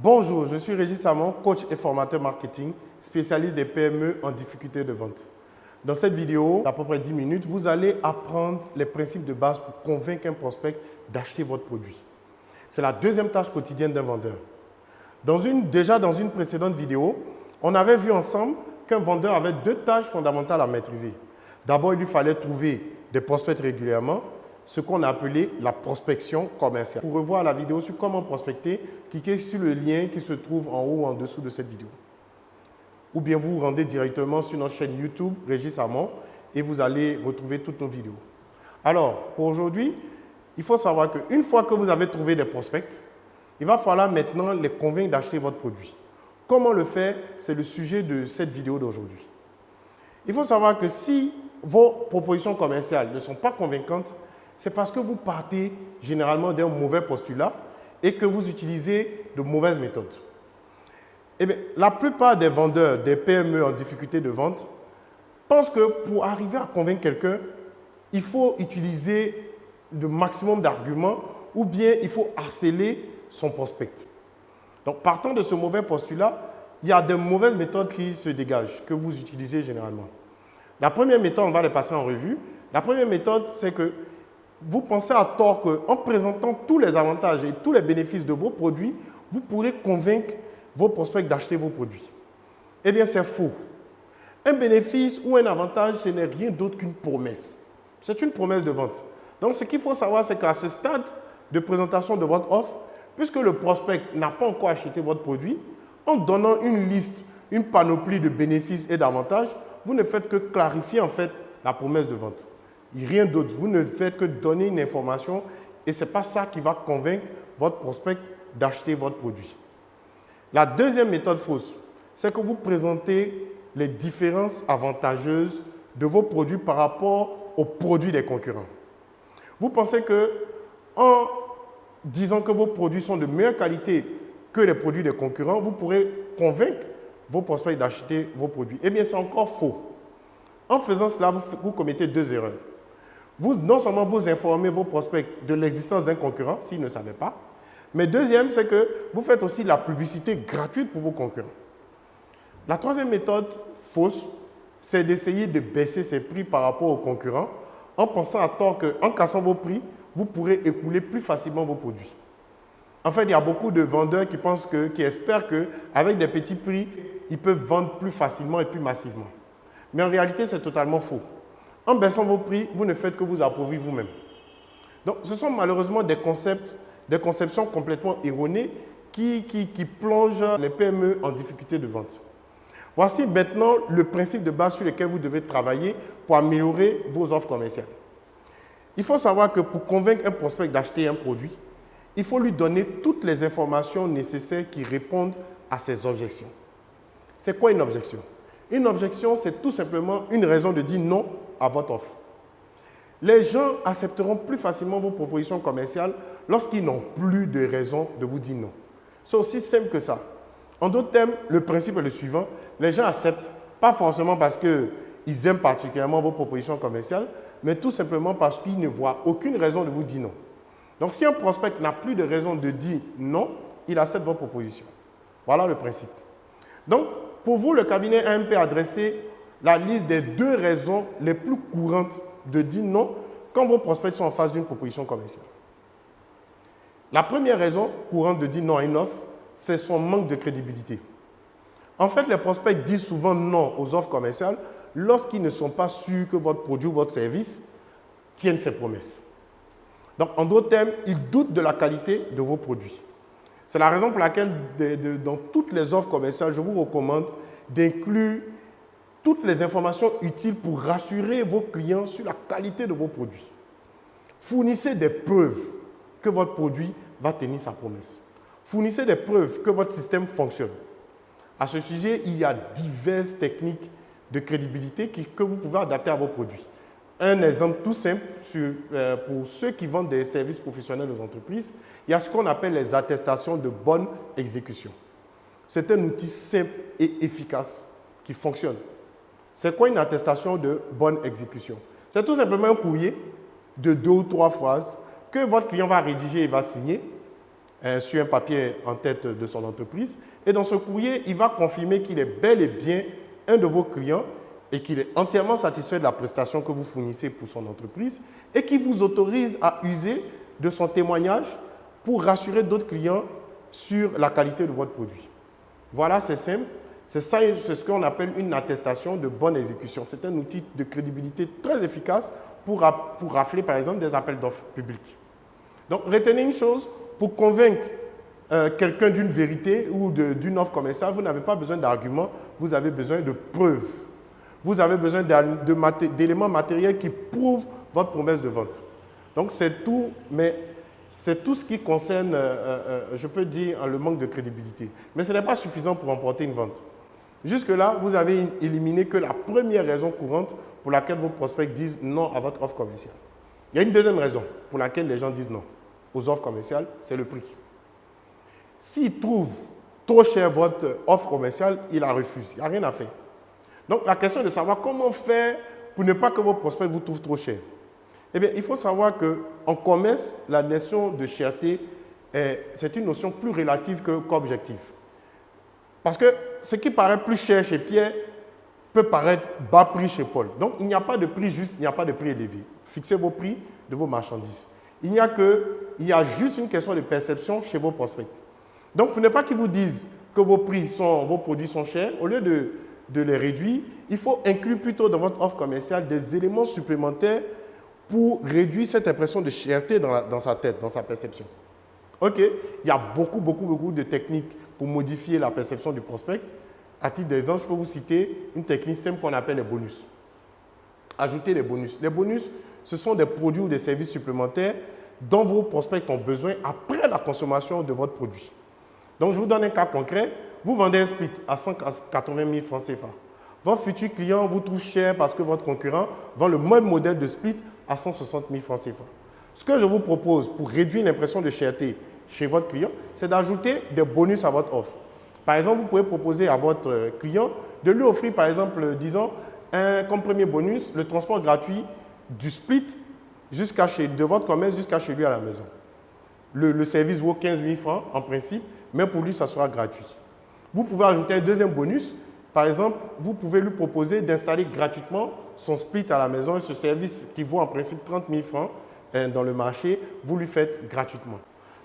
Bonjour, je suis Régis Samon, coach et formateur marketing, spécialiste des PME en difficulté de vente. Dans cette vidéo, d'à peu près 10 minutes, vous allez apprendre les principes de base pour convaincre un prospect d'acheter votre produit. C'est la deuxième tâche quotidienne d'un vendeur. Dans une, déjà dans une précédente vidéo, on avait vu ensemble qu'un vendeur avait deux tâches fondamentales à maîtriser. D'abord, il lui fallait trouver des prospects régulièrement ce qu'on a appelé la prospection commerciale. Pour revoir la vidéo sur comment prospecter, cliquez sur le lien qui se trouve en haut ou en dessous de cette vidéo. Ou bien vous vous rendez directement sur notre chaîne YouTube, Régis Amon, et vous allez retrouver toutes nos vidéos. Alors, pour aujourd'hui, il faut savoir qu'une fois que vous avez trouvé des prospects, il va falloir maintenant les convaincre d'acheter votre produit. Comment le faire C'est le sujet de cette vidéo d'aujourd'hui. Il faut savoir que si vos propositions commerciales ne sont pas convaincantes, c'est parce que vous partez généralement d'un mauvais postulat et que vous utilisez de mauvaises méthodes. Eh bien, la plupart des vendeurs, des PME en difficulté de vente, pensent que pour arriver à convaincre quelqu'un, il faut utiliser le maximum d'arguments ou bien il faut harceler son prospect. Donc, partant de ce mauvais postulat, il y a de mauvaises méthodes qui se dégagent, que vous utilisez généralement. La première méthode, on va les passer en revue. La première méthode, c'est que vous pensez à tort qu'en présentant tous les avantages et tous les bénéfices de vos produits, vous pourrez convaincre vos prospects d'acheter vos produits. Eh bien, c'est faux. Un bénéfice ou un avantage, ce n'est rien d'autre qu'une promesse. C'est une promesse de vente. Donc, ce qu'il faut savoir, c'est qu'à ce stade de présentation de votre offre, puisque le prospect n'a pas encore acheté votre produit, en donnant une liste, une panoplie de bénéfices et d'avantages, vous ne faites que clarifier en fait la promesse de vente. Rien d'autre. Vous ne faites que donner une information et ce n'est pas ça qui va convaincre votre prospect d'acheter votre produit. La deuxième méthode fausse, c'est que vous présentez les différences avantageuses de vos produits par rapport aux produits des concurrents. Vous pensez que en disant que vos produits sont de meilleure qualité que les produits des concurrents, vous pourrez convaincre vos prospects d'acheter vos produits. Eh bien, c'est encore faux. En faisant cela, vous, vous commettez deux erreurs vous, non seulement vous informez vos prospects de l'existence d'un concurrent, s'ils ne savaient pas, mais deuxième, c'est que vous faites aussi la publicité gratuite pour vos concurrents. La troisième méthode fausse, c'est d'essayer de baisser ses prix par rapport aux concurrents en pensant à tort qu'en cassant vos prix, vous pourrez écouler plus facilement vos produits. En fait, il y a beaucoup de vendeurs qui, pensent que, qui espèrent qu'avec des petits prix, ils peuvent vendre plus facilement et plus massivement. Mais en réalité, c'est totalement faux. En baissant vos prix, vous ne faites que vous appauvrir vous-même. Donc, ce sont malheureusement des concepts, des conceptions complètement erronées qui, qui, plongent les PME en difficulté de vente. Voici maintenant le principe de base sur lequel vous devez travailler pour améliorer vos offres commerciales. Il faut savoir que pour convaincre un prospect d'acheter un produit, il faut lui donner toutes les informations nécessaires qui répondent à ses objections. C'est quoi une objection? Une objection, c'est tout simplement une raison de dire non à votre offre. Les gens accepteront plus facilement vos propositions commerciales lorsqu'ils n'ont plus de raison de vous dire non. C'est aussi simple que ça. En d'autres termes, le principe est le suivant. Les gens acceptent, pas forcément parce qu'ils aiment particulièrement vos propositions commerciales, mais tout simplement parce qu'ils ne voient aucune raison de vous dire non. Donc, si un prospect n'a plus de raison de dire non, il accepte vos propositions. Voilà le principe. Donc, pour vous, le cabinet AMP adressé la liste des deux raisons les plus courantes de dire non quand vos prospects sont en face d'une proposition commerciale. La première raison courante de dire non à une offre, c'est son manque de crédibilité. En fait, les prospects disent souvent non aux offres commerciales lorsqu'ils ne sont pas sûrs que votre produit ou votre service tienne ses promesses. Donc, en d'autres termes, ils doutent de la qualité de vos produits. C'est la raison pour laquelle, dans toutes les offres commerciales, je vous recommande d'inclure toutes les informations utiles pour rassurer vos clients sur la qualité de vos produits. Fournissez des preuves que votre produit va tenir sa promesse. Fournissez des preuves que votre système fonctionne. À ce sujet, il y a diverses techniques de crédibilité que vous pouvez adapter à vos produits. Un exemple tout simple euh, pour ceux qui vendent des services professionnels aux entreprises, il y a ce qu'on appelle les attestations de bonne exécution. C'est un outil simple et efficace qui fonctionne. C'est quoi une attestation de bonne exécution? C'est tout simplement un courrier de deux ou trois phrases que votre client va rédiger et va signer euh, sur un papier en tête de son entreprise. Et dans ce courrier, il va confirmer qu'il est bel et bien un de vos clients et qu'il est entièrement satisfait de la prestation que vous fournissez pour son entreprise et qui vous autorise à user de son témoignage pour rassurer d'autres clients sur la qualité de votre produit. Voilà, c'est simple. C'est ça, c'est ce qu'on appelle une attestation de bonne exécution. C'est un outil de crédibilité très efficace pour, pour rafler, par exemple, des appels d'offres publics. Donc, retenez une chose, pour convaincre euh, quelqu'un d'une vérité ou d'une offre commerciale, vous n'avez pas besoin d'arguments, vous avez besoin de preuves. Vous avez besoin d'éléments matériels qui prouvent votre promesse de vente. Donc, c'est tout, mais c'est tout ce qui concerne, euh, euh, je peux dire, le manque de crédibilité. Mais ce n'est pas suffisant pour remporter une vente. Jusque-là, vous avez éliminé que la première raison courante pour laquelle vos prospects disent non à votre offre commerciale. Il y a une deuxième raison pour laquelle les gens disent non aux offres commerciales, c'est le prix. S'ils trouvent trop cher votre offre commerciale, ils la refusent. Il n'y a rien à faire. Donc, la question est de savoir comment faire pour ne pas que vos prospects vous trouvent trop cher. Eh bien, il faut savoir qu'en commerce, la notion de cherté, c'est une notion plus relative qu'objective. Parce que ce qui paraît plus cher chez Pierre peut paraître bas prix chez Paul. Donc, il n'y a pas de prix juste, il n'y a pas de prix élevé. Fixez vos prix de vos marchandises. Il n'y a que, il y a juste une question de perception chez vos prospects. Donc, pour ne pas qu'ils vous disent que vos prix sont, vos produits sont chers, au lieu de, de les réduire, il faut inclure plutôt dans votre offre commerciale des éléments supplémentaires pour réduire cette impression de cherté dans, dans sa tête, dans sa perception. OK Il y a beaucoup, beaucoup, beaucoup de techniques pour modifier la perception du prospect. À titre d'exemple, je peux vous citer une technique simple qu'on appelle les bonus. Ajouter les bonus. Les bonus, ce sont des produits ou des services supplémentaires dont vos prospects ont besoin après la consommation de votre produit. Donc, je vous donne un cas concret. Vous vendez un split à 180 000 francs CFA. Votre futur client vous trouve cher parce que votre concurrent vend le même modèle de split à 160 000 francs CFA. Ce que je vous propose pour réduire l'impression de cherté chez votre client, c'est d'ajouter des bonus à votre offre. Par exemple, vous pouvez proposer à votre client de lui offrir, par exemple, disons, un, comme premier bonus, le transport gratuit du split jusqu'à chez, de votre commerce jusqu'à chez lui à la maison. Le, le, service vaut 15 000 francs en principe, mais pour lui, ça sera gratuit. Vous pouvez ajouter un deuxième bonus. Par exemple, vous pouvez lui proposer d'installer gratuitement son split à la maison et ce service qui vaut en principe 30 000 francs hein, dans le marché, vous lui faites gratuitement.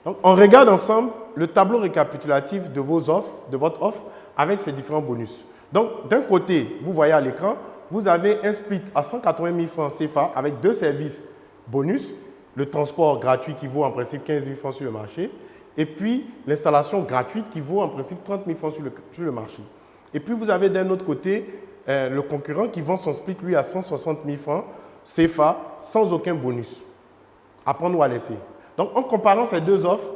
Donc, on regarde ensemble le tableau récapitulatif de vos offres, de votre offre, avec ces différents bonus. Donc, d'un côté, vous voyez à l'écran, vous avez un split à 180 000 francs CFA avec deux services bonus, le transport gratuit qui vaut en principe 15 000 francs sur le marché, et puis l'installation gratuite qui vaut en principe 30 000 francs sur le, marché. Et puis, vous avez d'un autre côté euh, le concurrent qui vend son split, lui, à 160 000 francs CFA sans aucun bonus. À prendre ou à laisser. Donc, en comparant ces deux offres,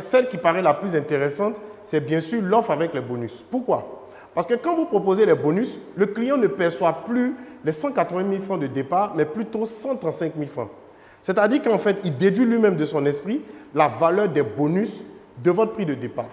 celle qui paraît la plus intéressante, c'est bien sûr l'offre avec les bonus. Pourquoi? Parce que quand vous proposez les bonus, le client ne perçoit plus les 180 000 francs de départ, mais plutôt 135 000 francs. C'est-à-dire qu'en fait, il déduit lui-même de son esprit la valeur des bonus de votre prix de départ.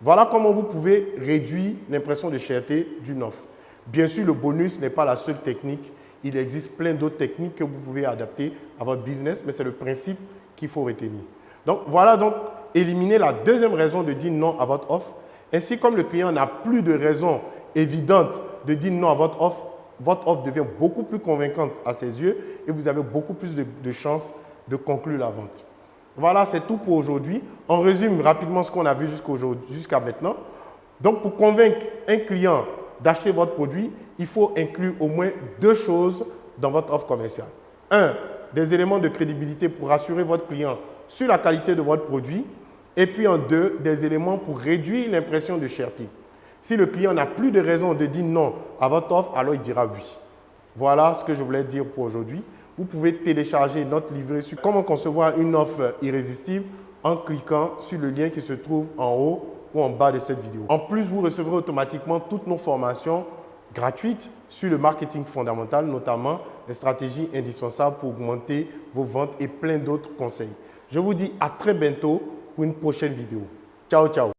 Voilà comment vous pouvez réduire l'impression de cherté d'une offre. Bien sûr, le bonus n'est pas la seule technique il existe plein d'autres techniques que vous pouvez adapter à votre business, mais c'est le principe qu'il faut retenir. Donc, voilà donc éliminer la deuxième raison de dire non à votre offre. Ainsi, comme le client n'a plus de raison évidente de dire non à votre offre, votre offre devient beaucoup plus convaincante à ses yeux et vous avez beaucoup plus de, chances de conclure la vente. Voilà, c'est tout pour aujourd'hui. On résume rapidement ce qu'on a vu jusqu'à maintenant. Donc, pour convaincre un client d'acheter votre produit, il faut inclure au moins deux choses dans votre offre commerciale. Un, des éléments de crédibilité pour rassurer votre client sur la qualité de votre produit. Et puis en deux, des éléments pour réduire l'impression de cherté. Si le client n'a plus de raison de dire non à votre offre, alors il dira oui. Voilà ce que je voulais dire pour aujourd'hui. Vous pouvez télécharger notre livret sur comment concevoir une offre irrésistible en cliquant sur le lien qui se trouve en haut ou en bas de cette vidéo. En plus, vous recevrez automatiquement toutes nos formations gratuites sur le marketing fondamental, notamment les stratégies indispensables pour augmenter vos ventes et plein d'autres conseils. Je vous dis à très bientôt pour une prochaine vidéo. Ciao, ciao